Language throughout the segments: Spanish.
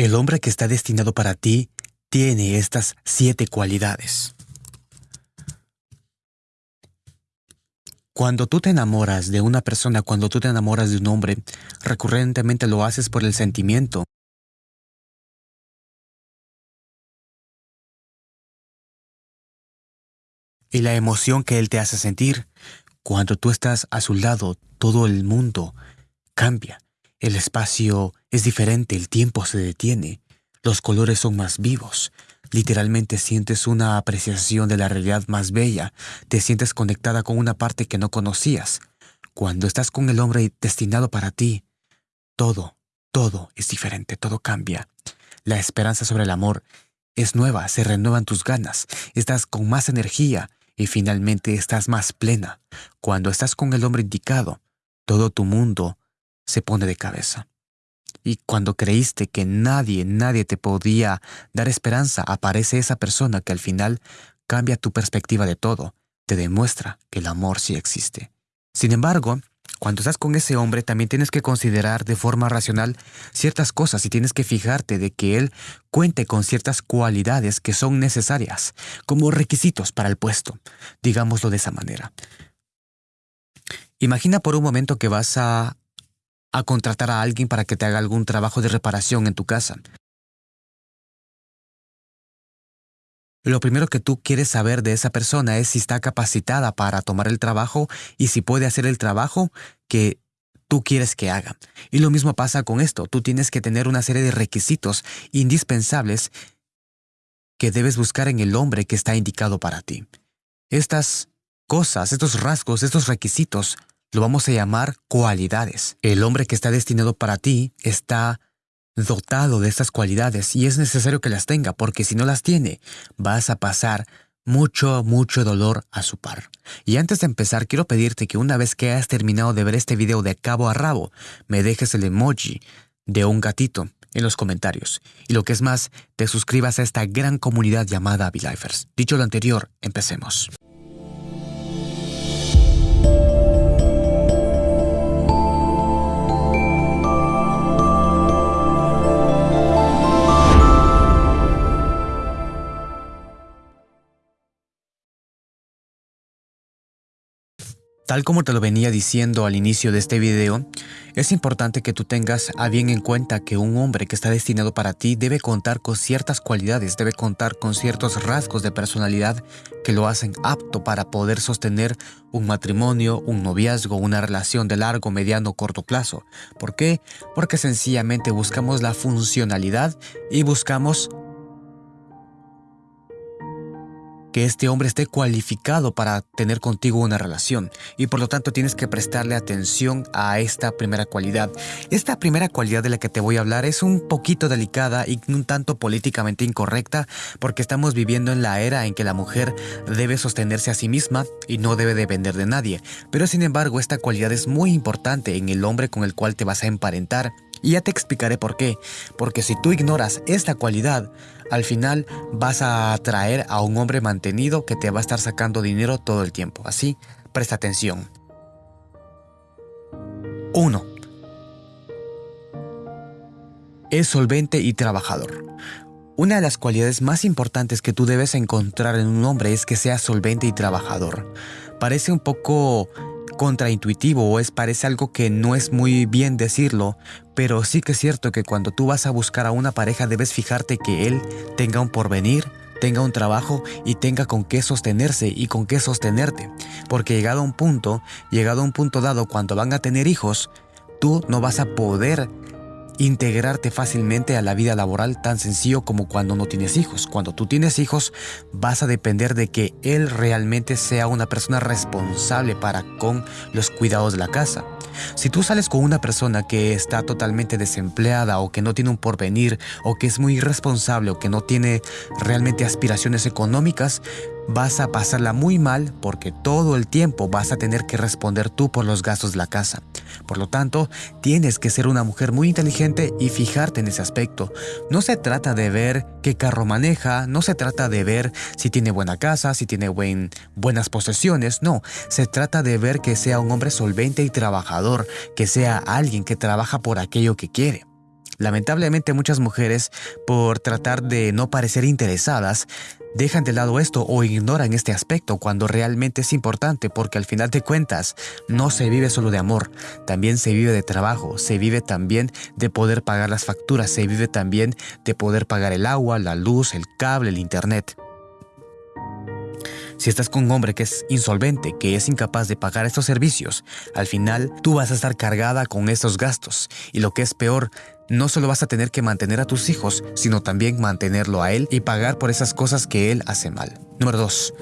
El hombre que está destinado para ti tiene estas siete cualidades. Cuando tú te enamoras de una persona, cuando tú te enamoras de un hombre, recurrentemente lo haces por el sentimiento. Y la emoción que él te hace sentir. Cuando tú estás a su lado, todo el mundo cambia. El espacio es diferente, el tiempo se detiene, los colores son más vivos. Literalmente sientes una apreciación de la realidad más bella, te sientes conectada con una parte que no conocías. Cuando estás con el hombre destinado para ti, todo, todo es diferente, todo cambia. La esperanza sobre el amor es nueva, se renuevan tus ganas, estás con más energía y finalmente estás más plena. Cuando estás con el hombre indicado, todo tu mundo se pone de cabeza. Y cuando creíste que nadie, nadie te podía dar esperanza, aparece esa persona que al final cambia tu perspectiva de todo, te demuestra que el amor sí existe. Sin embargo, cuando estás con ese hombre también tienes que considerar de forma racional ciertas cosas y tienes que fijarte de que él cuente con ciertas cualidades que son necesarias como requisitos para el puesto, digámoslo de esa manera. Imagina por un momento que vas a a contratar a alguien para que te haga algún trabajo de reparación en tu casa. Lo primero que tú quieres saber de esa persona es si está capacitada para tomar el trabajo y si puede hacer el trabajo que tú quieres que haga. Y lo mismo pasa con esto. Tú tienes que tener una serie de requisitos indispensables que debes buscar en el hombre que está indicado para ti. Estas cosas, estos rasgos, estos requisitos lo vamos a llamar cualidades. El hombre que está destinado para ti está dotado de estas cualidades y es necesario que las tenga porque si no las tiene, vas a pasar mucho, mucho dolor a su par. Y antes de empezar, quiero pedirte que una vez que hayas terminado de ver este video de cabo a rabo, me dejes el emoji de un gatito en los comentarios. Y lo que es más, te suscribas a esta gran comunidad llamada Avilifers. Dicho lo anterior, empecemos. Tal como te lo venía diciendo al inicio de este video, es importante que tú tengas a bien en cuenta que un hombre que está destinado para ti debe contar con ciertas cualidades, debe contar con ciertos rasgos de personalidad que lo hacen apto para poder sostener un matrimonio, un noviazgo, una relación de largo, mediano corto plazo. ¿Por qué? Porque sencillamente buscamos la funcionalidad y buscamos que este hombre esté cualificado para tener contigo una relación y por lo tanto tienes que prestarle atención a esta primera cualidad. Esta primera cualidad de la que te voy a hablar es un poquito delicada y un tanto políticamente incorrecta porque estamos viviendo en la era en que la mujer debe sostenerse a sí misma y no debe depender de nadie. Pero sin embargo esta cualidad es muy importante en el hombre con el cual te vas a emparentar y ya te explicaré por qué. Porque si tú ignoras esta cualidad, al final vas a atraer a un hombre mantenido que te va a estar sacando dinero todo el tiempo. Así, presta atención. 1. Es solvente y trabajador. Una de las cualidades más importantes que tú debes encontrar en un hombre es que sea solvente y trabajador. Parece un poco contraintuitivo o es parece algo que no es muy bien decirlo, pero sí que es cierto que cuando tú vas a buscar a una pareja debes fijarte que él tenga un porvenir, tenga un trabajo y tenga con qué sostenerse y con qué sostenerte. Porque llegado a un punto, llegado a un punto dado cuando van a tener hijos, tú no vas a poder integrarte fácilmente a la vida laboral tan sencillo como cuando no tienes hijos. Cuando tú tienes hijos vas a depender de que él realmente sea una persona responsable para con los cuidados de la casa. Si tú sales con una persona que está totalmente desempleada o que no tiene un porvenir o que es muy irresponsable o que no tiene realmente aspiraciones económicas, vas a pasarla muy mal porque todo el tiempo vas a tener que responder tú por los gastos de la casa. Por lo tanto, tienes que ser una mujer muy inteligente y fijarte en ese aspecto. No se trata de ver qué carro maneja, no se trata de ver si tiene buena casa, si tiene buen, buenas posesiones, no. Se trata de ver que sea un hombre solvente y trabajador, que sea alguien que trabaja por aquello que quiere. Lamentablemente muchas mujeres, por tratar de no parecer interesadas, dejan de lado esto o ignoran este aspecto cuando realmente es importante porque al final de cuentas no se vive solo de amor, también se vive de trabajo, se vive también de poder pagar las facturas, se vive también de poder pagar el agua, la luz, el cable, el internet. Si estás con un hombre que es insolvente, que es incapaz de pagar estos servicios, al final tú vas a estar cargada con estos gastos. Y lo que es peor, no solo vas a tener que mantener a tus hijos, sino también mantenerlo a él y pagar por esas cosas que él hace mal. Número 2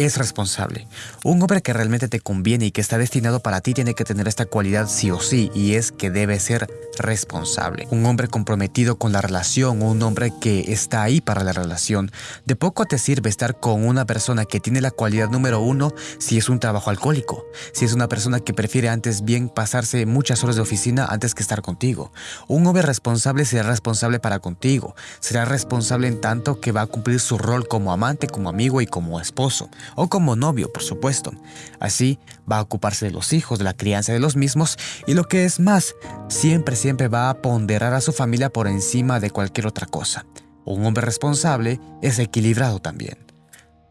es responsable. Un hombre que realmente te conviene y que está destinado para ti tiene que tener esta cualidad sí o sí y es que debe ser responsable. Un hombre comprometido con la relación o un hombre que está ahí para la relación. De poco te sirve estar con una persona que tiene la cualidad número uno si es un trabajo alcohólico, si es una persona que prefiere antes bien pasarse muchas horas de oficina antes que estar contigo. Un hombre responsable será responsable para contigo, será responsable en tanto que va a cumplir su rol como amante, como amigo y como esposo o como novio, por supuesto. Así va a ocuparse de los hijos, de la crianza de los mismos y lo que es más, siempre, siempre va a ponderar a su familia por encima de cualquier otra cosa. Un hombre responsable es equilibrado también.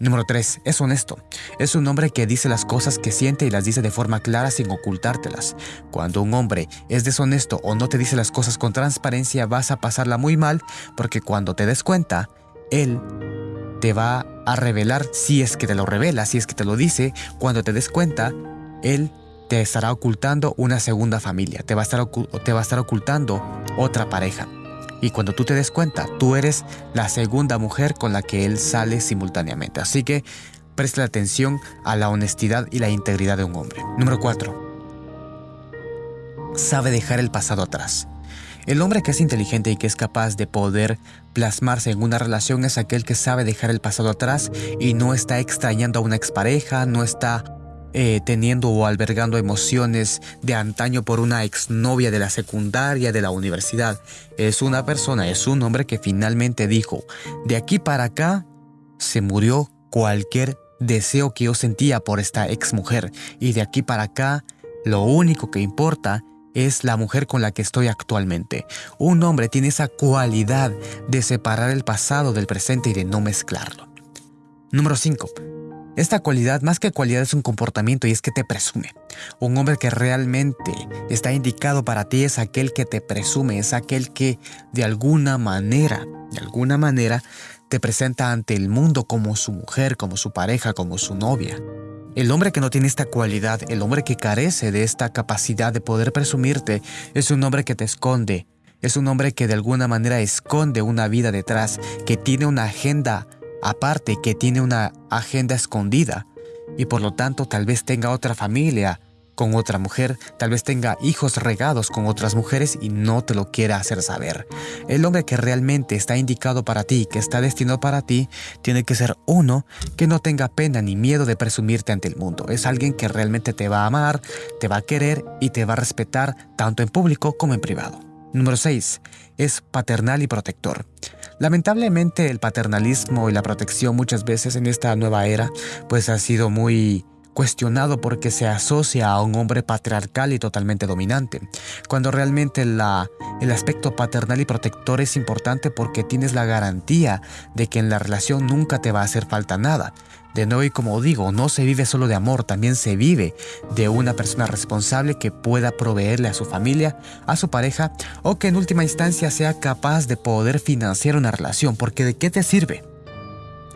Número 3. Es honesto. Es un hombre que dice las cosas que siente y las dice de forma clara sin ocultártelas. Cuando un hombre es deshonesto o no te dice las cosas con transparencia vas a pasarla muy mal porque cuando te des cuenta, él te va a revelar si es que te lo revela, si es que te lo dice, cuando te des cuenta, él te estará ocultando una segunda familia, te va a estar, te va a estar ocultando otra pareja. Y cuando tú te des cuenta, tú eres la segunda mujer con la que él sale simultáneamente. Así que presta atención a la honestidad y la integridad de un hombre. Número 4. Sabe dejar el pasado atrás. El hombre que es inteligente y que es capaz de poder plasmarse en una relación es aquel que sabe dejar el pasado atrás y no está extrañando a una expareja, no está eh, teniendo o albergando emociones de antaño por una exnovia de la secundaria, de la universidad. Es una persona, es un hombre que finalmente dijo, de aquí para acá se murió cualquier deseo que yo sentía por esta exmujer y de aquí para acá lo único que importa es la mujer con la que estoy actualmente. Un hombre tiene esa cualidad de separar el pasado del presente y de no mezclarlo. Número 5. Esta cualidad, más que cualidad, es un comportamiento y es que te presume. Un hombre que realmente está indicado para ti es aquel que te presume, es aquel que de alguna manera, de alguna manera, te presenta ante el mundo como su mujer, como su pareja, como su novia. El hombre que no tiene esta cualidad, el hombre que carece de esta capacidad de poder presumirte, es un hombre que te esconde, es un hombre que de alguna manera esconde una vida detrás, que tiene una agenda aparte, que tiene una agenda escondida. Y por lo tanto tal vez tenga otra familia, con otra mujer, tal vez tenga hijos regados con otras mujeres y no te lo quiera hacer saber. El hombre que realmente está indicado para ti, que está destinado para ti, tiene que ser uno que no tenga pena ni miedo de presumirte ante el mundo. Es alguien que realmente te va a amar, te va a querer y te va a respetar tanto en público como en privado. Número 6. Es paternal y protector. Lamentablemente el paternalismo y la protección muchas veces en esta nueva era pues ha sido muy cuestionado porque se asocia a un hombre patriarcal y totalmente dominante, cuando realmente el aspecto paternal y protector es importante porque tienes la garantía de que en la relación nunca te va a hacer falta nada. De nuevo y como digo, no se vive solo de amor, también se vive de una persona responsable que pueda proveerle a su familia, a su pareja o que en última instancia sea capaz de poder financiar una relación, porque ¿de qué te sirve?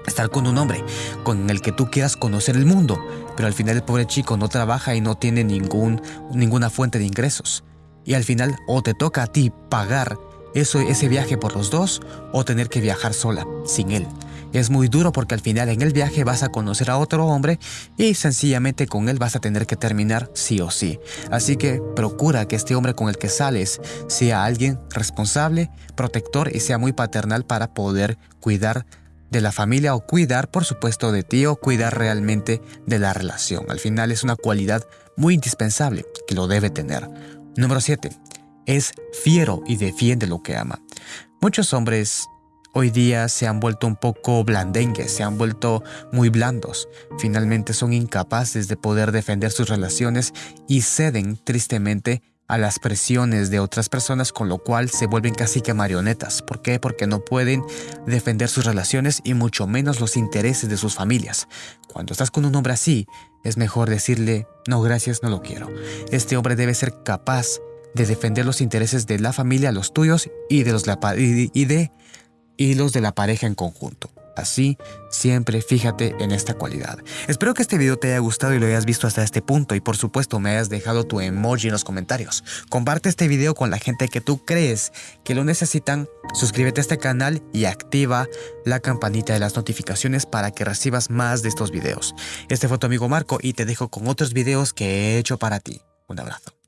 Estar con un hombre con el que tú quieras conocer el mundo, pero al final el pobre chico no trabaja y no tiene ningún, ninguna fuente de ingresos. Y al final o te toca a ti pagar eso, ese viaje por los dos o tener que viajar sola, sin él. Es muy duro porque al final en el viaje vas a conocer a otro hombre y sencillamente con él vas a tener que terminar sí o sí. Así que procura que este hombre con el que sales sea alguien responsable, protector y sea muy paternal para poder cuidar de la familia o cuidar, por supuesto, de ti o cuidar realmente de la relación. Al final es una cualidad muy indispensable que lo debe tener. Número 7. Es fiero y defiende lo que ama. Muchos hombres hoy día se han vuelto un poco blandengues, se han vuelto muy blandos. Finalmente son incapaces de poder defender sus relaciones y ceden tristemente a las presiones de otras personas, con lo cual se vuelven casi que marionetas. ¿Por qué? Porque no pueden defender sus relaciones y mucho menos los intereses de sus familias. Cuando estás con un hombre así, es mejor decirle, no gracias, no lo quiero. Este hombre debe ser capaz de defender los intereses de la familia, los tuyos y de los, y de, los de la pareja en conjunto. Así, siempre fíjate en esta cualidad. Espero que este video te haya gustado y lo hayas visto hasta este punto y por supuesto me hayas dejado tu emoji en los comentarios. Comparte este video con la gente que tú crees que lo necesitan, suscríbete a este canal y activa la campanita de las notificaciones para que recibas más de estos videos. Este fue tu amigo Marco y te dejo con otros videos que he hecho para ti. Un abrazo.